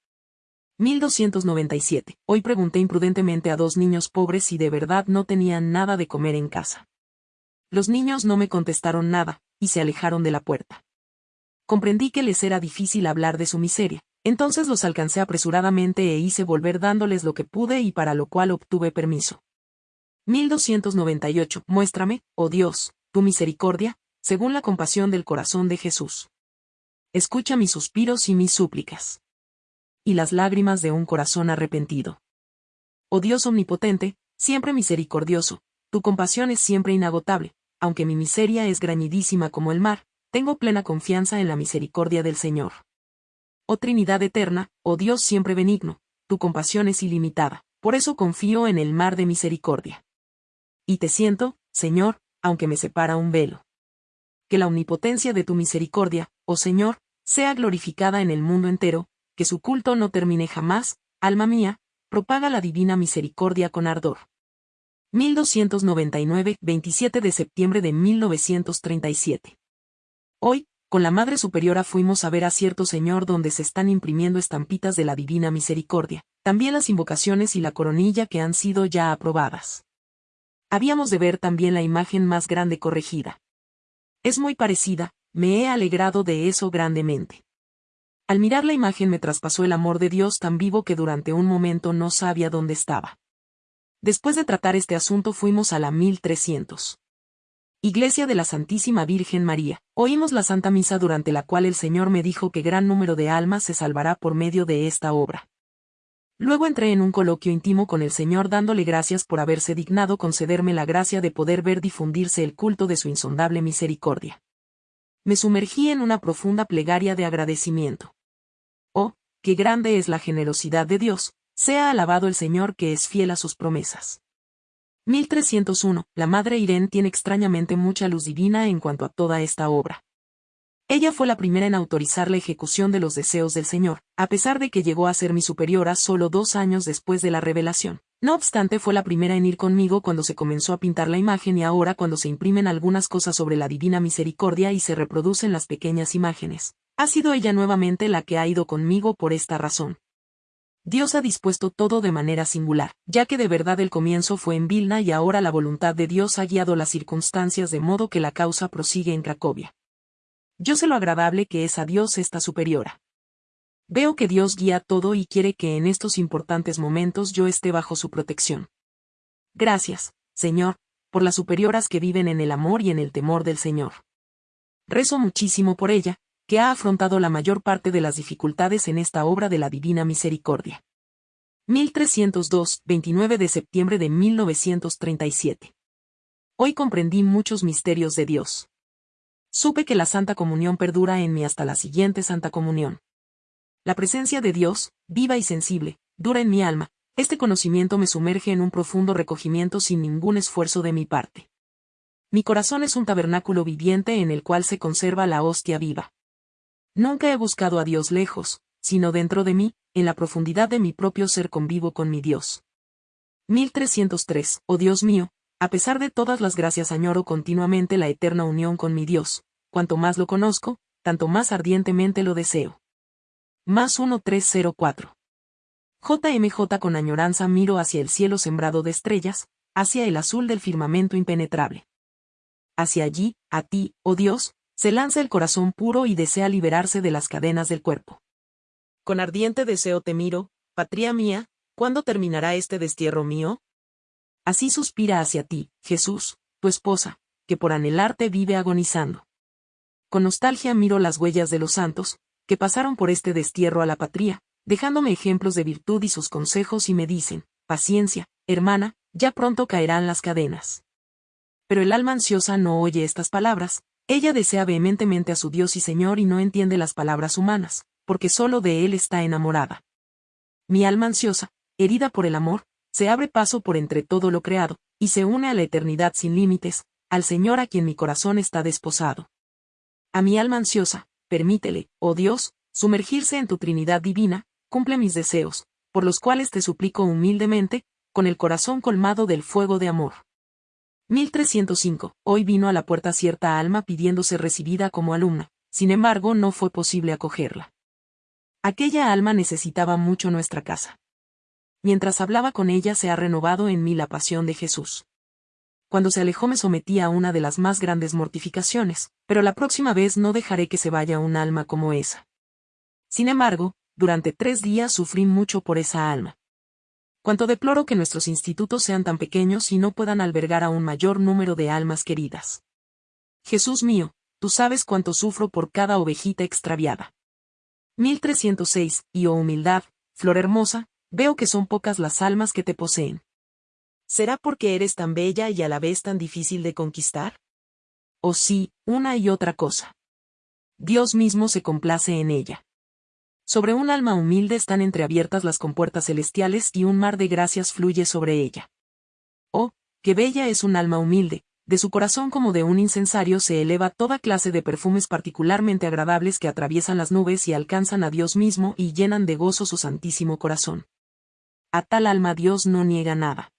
Speaker 1: 1297. Hoy pregunté imprudentemente a dos niños pobres si de verdad no tenían nada de comer en casa. Los niños no me contestaron nada, y se alejaron de la puerta. Comprendí que les era difícil hablar de su miseria, entonces los alcancé apresuradamente e hice volver dándoles lo que pude y para lo cual obtuve permiso. 1298. Muéstrame, oh Dios, tu misericordia, según la compasión del corazón de Jesús. Escucha mis suspiros y mis súplicas. Y las lágrimas de un corazón arrepentido. Oh Dios omnipotente, siempre misericordioso, tu compasión es siempre inagotable, aunque mi miseria es grañidísima como el mar, tengo plena confianza en la misericordia del Señor. Oh Trinidad eterna, oh Dios siempre benigno, tu compasión es ilimitada, por eso confío en el mar de misericordia. Y te siento, Señor, aunque me separa un velo. Que la omnipotencia de tu misericordia, oh Señor, sea glorificada en el mundo entero, que su culto no termine jamás, alma mía, propaga la divina misericordia con ardor. 1299, 27 de septiembre de 1937. Hoy, con la Madre Superiora fuimos a ver a cierto señor donde se están imprimiendo estampitas de la Divina Misericordia, también las invocaciones y la coronilla que han sido ya aprobadas. Habíamos de ver también la imagen más grande corregida. Es muy parecida, me he alegrado de eso grandemente. Al mirar la imagen me traspasó el amor de Dios tan vivo que durante un momento no sabía dónde estaba. Después de tratar este asunto fuimos a la 1300. Iglesia de la Santísima Virgen María. Oímos la Santa Misa durante la cual el Señor me dijo que gran número de almas se salvará por medio de esta obra. Luego entré en un coloquio íntimo con el Señor dándole gracias por haberse dignado concederme la gracia de poder ver difundirse el culto de su insondable misericordia. Me sumergí en una profunda plegaria de agradecimiento. Oh, qué grande es la generosidad de Dios, sea alabado el Señor que es fiel a sus promesas. 1301. La Madre Irene tiene extrañamente mucha luz divina en cuanto a toda esta obra. Ella fue la primera en autorizar la ejecución de los deseos del Señor, a pesar de que llegó a ser mi superiora solo dos años después de la revelación. No obstante fue la primera en ir conmigo cuando se comenzó a pintar la imagen y ahora cuando se imprimen algunas cosas sobre la divina misericordia y se reproducen las pequeñas imágenes. Ha sido ella nuevamente la que ha ido conmigo por esta razón. Dios ha dispuesto todo de manera singular, ya que de verdad el comienzo fue en Vilna y ahora la voluntad de Dios ha guiado las circunstancias de modo que la causa prosigue en Cracovia. Yo sé lo agradable que es a Dios esta superiora. Veo que Dios guía todo y quiere que en estos importantes momentos yo esté bajo su protección. Gracias, Señor, por las superioras que viven en el amor y en el temor del Señor. Rezo muchísimo por ella, que ha afrontado la mayor parte de las dificultades en esta obra de la Divina Misericordia. 1302, 29 de septiembre de 1937. Hoy comprendí muchos misterios de Dios. Supe que la Santa Comunión perdura en mí hasta la siguiente Santa Comunión. La presencia de Dios, viva y sensible, dura en mi alma, este conocimiento me sumerge en un profundo recogimiento sin ningún esfuerzo de mi parte. Mi corazón es un tabernáculo viviente en el cual se conserva la hostia viva. Nunca he buscado a Dios lejos, sino dentro de mí, en la profundidad de mi propio ser convivo con mi Dios. 1303. Oh Dios mío, a pesar de todas las gracias añoro continuamente la eterna unión con mi Dios, cuanto más lo conozco, tanto más ardientemente lo deseo. Más 1304. JMJ con añoranza miro hacia el cielo sembrado de estrellas, hacia el azul del firmamento impenetrable. Hacia allí, a ti, oh Dios, se lanza el corazón puro y desea liberarse de las cadenas del cuerpo. Con ardiente deseo te miro, patria mía, ¿cuándo terminará este destierro mío? Así suspira hacia ti, Jesús, tu esposa, que por anhelarte vive agonizando. Con nostalgia miro las huellas de los santos, que pasaron por este destierro a la patria, dejándome ejemplos de virtud y sus consejos y me dicen, paciencia, hermana, ya pronto caerán las cadenas. Pero el alma ansiosa no oye estas palabras, ella desea vehementemente a su Dios y Señor y no entiende las palabras humanas, porque solo de él está enamorada. Mi alma ansiosa, herida por el amor, se abre paso por entre todo lo creado, y se une a la eternidad sin límites, al Señor a quien mi corazón está desposado. A mi alma ansiosa, permítele, oh Dios, sumergirse en tu Trinidad divina, cumple mis deseos, por los cuales te suplico humildemente, con el corazón colmado del fuego de amor. 1305. Hoy vino a la puerta cierta alma pidiéndose recibida como alumna, sin embargo no fue posible acogerla. Aquella alma necesitaba mucho nuestra casa. Mientras hablaba con ella se ha renovado en mí la pasión de Jesús. Cuando se alejó me sometí a una de las más grandes mortificaciones, pero la próxima vez no dejaré que se vaya un alma como esa. Sin embargo, durante tres días sufrí mucho por esa alma. Cuanto deploro que nuestros institutos sean tan pequeños y no puedan albergar a un mayor número de almas queridas. Jesús mío, tú sabes cuánto sufro por cada ovejita extraviada. 1306, y oh humildad, flor hermosa, veo que son pocas las almas que te poseen. ¿Será porque eres tan bella y a la vez tan difícil de conquistar? O sí, una y otra cosa. Dios mismo se complace en ella. Sobre un alma humilde están entreabiertas las compuertas celestiales y un mar de gracias fluye sobre ella. Oh, qué bella es un alma humilde, de su corazón como de un incensario se eleva toda clase de perfumes particularmente agradables que atraviesan las nubes y alcanzan a Dios mismo y llenan de gozo su santísimo corazón. A tal alma Dios no niega nada.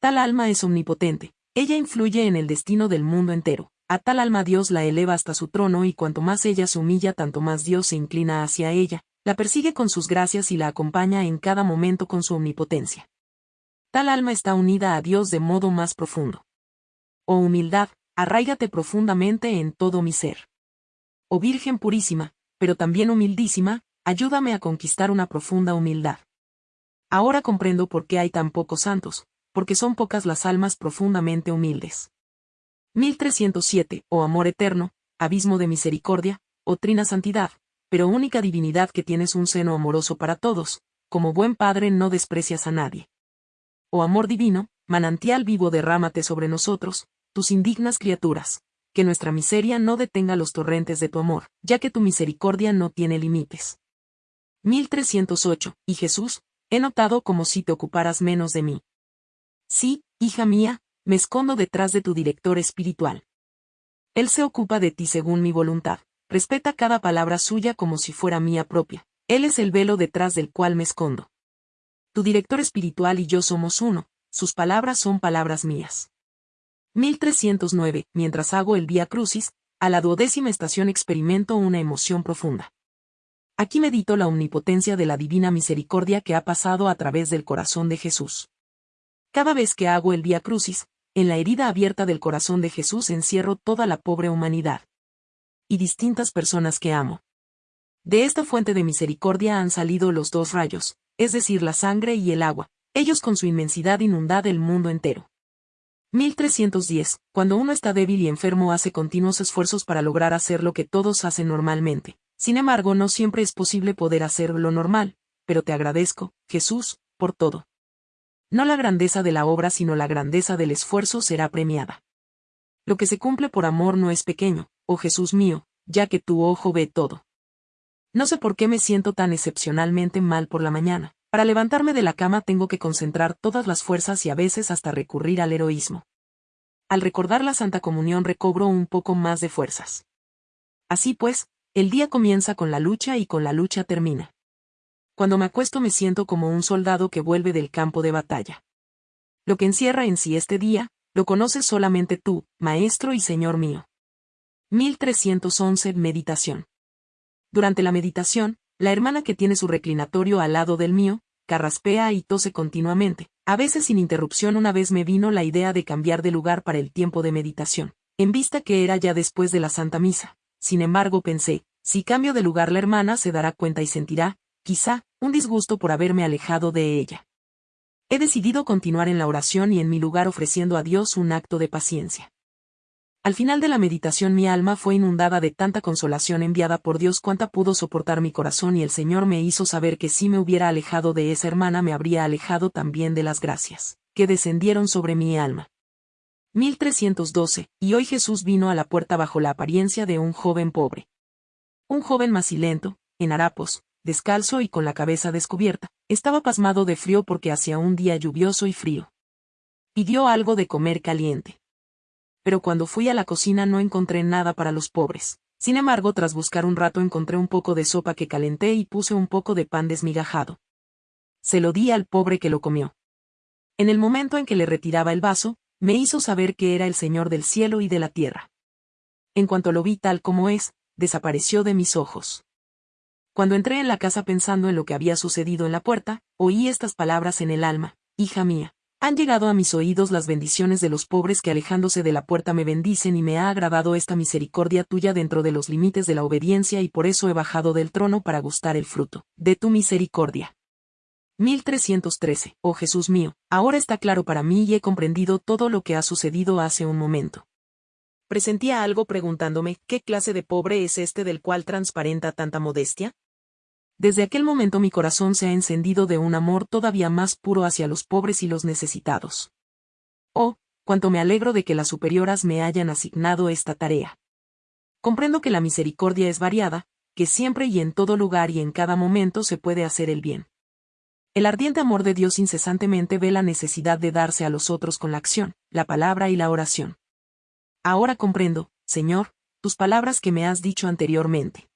Speaker 1: Tal alma es omnipotente, ella influye en el destino del mundo entero. A tal alma Dios la eleva hasta su trono y cuanto más ella se humilla tanto más Dios se inclina hacia ella, la persigue con sus gracias y la acompaña en cada momento con su omnipotencia. Tal alma está unida a Dios de modo más profundo. Oh humildad, arraigate profundamente en todo mi ser. Oh Virgen purísima, pero también humildísima, ayúdame a conquistar una profunda humildad. Ahora comprendo por qué hay tan pocos santos, porque son pocas las almas profundamente humildes. 1307, oh amor eterno, abismo de misericordia, oh trina santidad, pero única divinidad que tienes un seno amoroso para todos, como buen padre no desprecias a nadie. Oh amor divino, manantial vivo derrámate sobre nosotros, tus indignas criaturas, que nuestra miseria no detenga los torrentes de tu amor, ya que tu misericordia no tiene límites. 1308. Y Jesús, he notado como si te ocuparas menos de mí. Sí, hija mía, me escondo detrás de tu director espiritual. Él se ocupa de ti según mi voluntad, respeta cada palabra suya como si fuera mía propia. Él es el velo detrás del cual me escondo. Tu director espiritual y yo somos uno, sus palabras son palabras mías. 1309, mientras hago el Vía Crucis, a la duodécima estación experimento una emoción profunda. Aquí medito la omnipotencia de la divina misericordia que ha pasado a través del corazón de Jesús. Cada vez que hago el Vía Crucis, en la herida abierta del corazón de Jesús encierro toda la pobre humanidad. Y distintas personas que amo. De esta fuente de misericordia han salido los dos rayos, es decir, la sangre y el agua, ellos con su inmensidad inundad el mundo entero. 1310. Cuando uno está débil y enfermo hace continuos esfuerzos para lograr hacer lo que todos hacen normalmente. Sin embargo, no siempre es posible poder hacer lo normal, pero te agradezco, Jesús, por todo. No la grandeza de la obra sino la grandeza del esfuerzo será premiada. Lo que se cumple por amor no es pequeño, oh Jesús mío, ya que tu ojo ve todo. No sé por qué me siento tan excepcionalmente mal por la mañana. Para levantarme de la cama tengo que concentrar todas las fuerzas y a veces hasta recurrir al heroísmo. Al recordar la Santa Comunión recobro un poco más de fuerzas. Así pues, el día comienza con la lucha y con la lucha termina. Cuando me acuesto me siento como un soldado que vuelve del campo de batalla. Lo que encierra en sí este día, lo conoces solamente tú, Maestro y Señor mío. 1311 Meditación. Durante la meditación, la hermana que tiene su reclinatorio al lado del mío, carraspea y tose continuamente. A veces sin interrupción una vez me vino la idea de cambiar de lugar para el tiempo de meditación, en vista que era ya después de la Santa Misa. Sin embargo pensé, si cambio de lugar la hermana se dará cuenta y sentirá, quizá, un disgusto por haberme alejado de ella. He decidido continuar en la oración y en mi lugar ofreciendo a Dios un acto de paciencia. Al final de la meditación mi alma fue inundada de tanta consolación enviada por Dios cuanta pudo soportar mi corazón y el Señor me hizo saber que si me hubiera alejado de esa hermana me habría alejado también de las gracias, que descendieron sobre mi alma. 1312, y hoy Jesús vino a la puerta bajo la apariencia de un joven pobre. Un joven macilento, en harapos, descalzo y con la cabeza descubierta, estaba pasmado de frío porque hacía un día lluvioso y frío. Pidió algo de comer caliente pero cuando fui a la cocina no encontré nada para los pobres. Sin embargo, tras buscar un rato encontré un poco de sopa que calenté y puse un poco de pan desmigajado. Se lo di al pobre que lo comió. En el momento en que le retiraba el vaso, me hizo saber que era el Señor del cielo y de la tierra. En cuanto lo vi tal como es, desapareció de mis ojos. Cuando entré en la casa pensando en lo que había sucedido en la puerta, oí estas palabras en el alma, Hija mía, han llegado a mis oídos las bendiciones de los pobres que alejándose de la puerta me bendicen y me ha agradado esta misericordia tuya dentro de los límites de la obediencia y por eso he bajado del trono para gustar el fruto de tu misericordia. 1313. Oh Jesús mío, ahora está claro para mí y he comprendido todo lo que ha sucedido hace un momento. Presentía algo preguntándome, ¿qué clase de pobre es este del cual transparenta tanta modestia? Desde aquel momento mi corazón se ha encendido de un amor todavía más puro hacia los pobres y los necesitados. Oh, cuánto me alegro de que las superioras me hayan asignado esta tarea. Comprendo que la misericordia es variada, que siempre y en todo lugar y en cada momento se puede hacer el bien. El ardiente amor de Dios incesantemente ve la necesidad de darse a los otros con la acción, la palabra y la oración. Ahora comprendo, Señor, tus palabras que me has dicho anteriormente.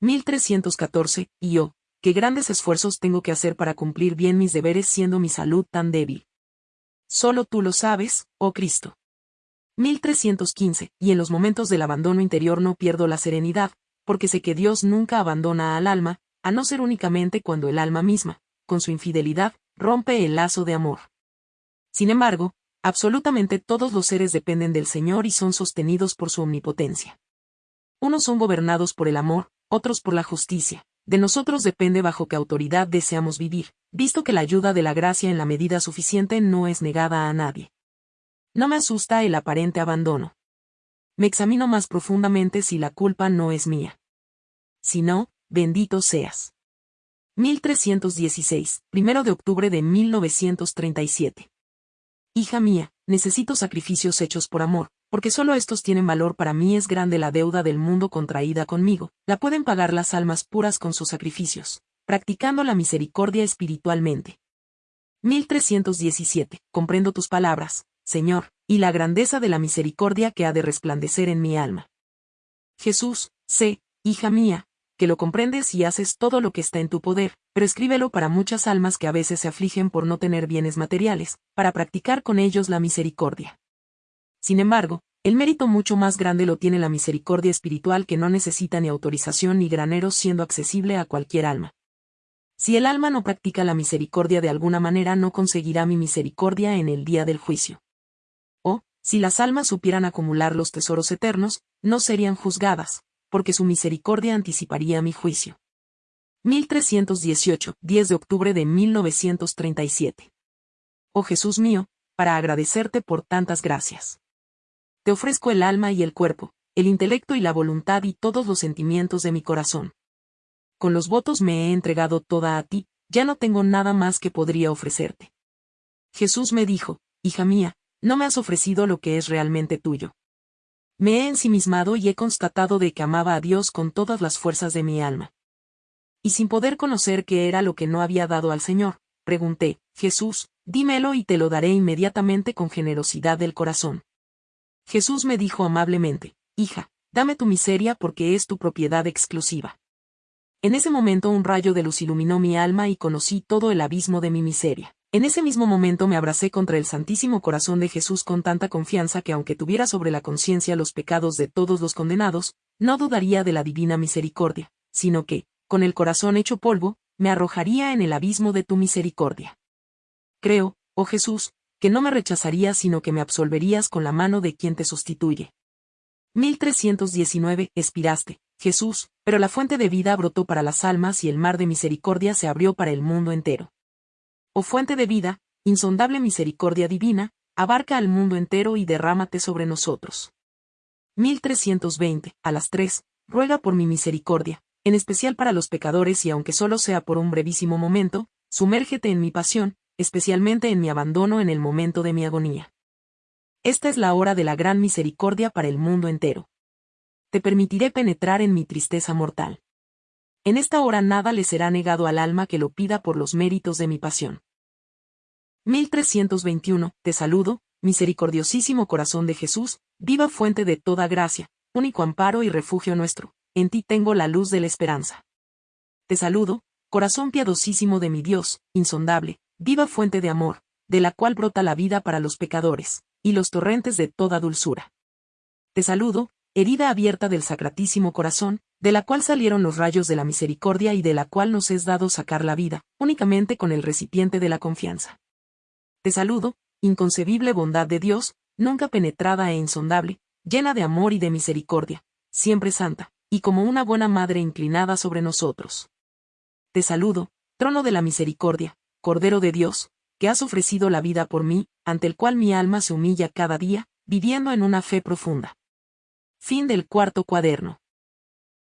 Speaker 1: 1314, y yo, qué grandes esfuerzos tengo que hacer para cumplir bien mis deberes siendo mi salud tan débil. Solo tú lo sabes, oh Cristo. 1315, y en los momentos del abandono interior no pierdo la serenidad, porque sé que Dios nunca abandona al alma, a no ser únicamente cuando el alma misma, con su infidelidad, rompe el lazo de amor. Sin embargo, absolutamente todos los seres dependen del Señor y son sostenidos por su omnipotencia. Unos son gobernados por el amor, otros por la justicia. De nosotros depende bajo qué autoridad deseamos vivir, visto que la ayuda de la gracia en la medida suficiente no es negada a nadie. No me asusta el aparente abandono. Me examino más profundamente si la culpa no es mía. Si no, bendito seas. 1316, primero de octubre de 1937. Hija mía, necesito sacrificios hechos por amor, porque solo estos tienen valor para mí es grande la deuda del mundo contraída conmigo, la pueden pagar las almas puras con sus sacrificios, practicando la misericordia espiritualmente. 1317. Comprendo tus palabras, Señor, y la grandeza de la misericordia que ha de resplandecer en mi alma. Jesús, sé, hija mía, que lo comprendes y haces todo lo que está en tu poder, pero escríbelo para muchas almas que a veces se afligen por no tener bienes materiales, para practicar con ellos la misericordia. Sin embargo, el mérito mucho más grande lo tiene la misericordia espiritual que no necesita ni autorización ni graneros siendo accesible a cualquier alma. Si el alma no practica la misericordia de alguna manera no conseguirá mi misericordia en el día del juicio. O, si las almas supieran acumular los tesoros eternos, no serían juzgadas, porque su misericordia anticiparía mi juicio. 1318, 10 de octubre de 1937. Oh Jesús mío, para agradecerte por tantas gracias. Te ofrezco el alma y el cuerpo, el intelecto y la voluntad y todos los sentimientos de mi corazón. Con los votos me he entregado toda a ti, ya no tengo nada más que podría ofrecerte. Jesús me dijo, Hija mía, no me has ofrecido lo que es realmente tuyo. Me he ensimismado y he constatado de que amaba a Dios con todas las fuerzas de mi alma. Y sin poder conocer qué era lo que no había dado al Señor, pregunté, Jesús, dímelo y te lo daré inmediatamente con generosidad del corazón. Jesús me dijo amablemente, Hija, dame tu miseria porque es tu propiedad exclusiva. En ese momento un rayo de luz iluminó mi alma y conocí todo el abismo de mi miseria. En ese mismo momento me abracé contra el Santísimo Corazón de Jesús con tanta confianza que aunque tuviera sobre la conciencia los pecados de todos los condenados, no dudaría de la divina misericordia, sino que, con el corazón hecho polvo, me arrojaría en el abismo de tu misericordia. Creo, oh Jesús, que no me rechazarías sino que me absolverías con la mano de quien te sustituye. 1319. Expiraste, Jesús, pero la fuente de vida brotó para las almas y el mar de misericordia se abrió para el mundo entero oh fuente de vida, insondable misericordia divina, abarca al mundo entero y derrámate sobre nosotros. 1320. A las 3. Ruega por mi misericordia, en especial para los pecadores y aunque solo sea por un brevísimo momento, sumérgete en mi pasión, especialmente en mi abandono en el momento de mi agonía. Esta es la hora de la gran misericordia para el mundo entero. Te permitiré penetrar en mi tristeza mortal. En esta hora nada le será negado al alma que lo pida por los méritos de mi pasión. 1321. Te saludo, misericordiosísimo corazón de Jesús, viva fuente de toda gracia, único amparo y refugio nuestro, en ti tengo la luz de la esperanza. Te saludo, corazón piadosísimo de mi Dios, insondable, viva fuente de amor, de la cual brota la vida para los pecadores, y los torrentes de toda dulzura. Te saludo, herida abierta del sacratísimo corazón, de la cual salieron los rayos de la misericordia y de la cual nos es dado sacar la vida, únicamente con el recipiente de la confianza. Te saludo, inconcebible bondad de Dios, nunca penetrada e insondable, llena de amor y de misericordia, siempre santa, y como una buena madre inclinada sobre nosotros. Te saludo, trono de la misericordia, Cordero de Dios, que has ofrecido la vida por mí, ante el cual mi alma se humilla cada día, viviendo en una fe profunda. Fin del cuarto cuaderno.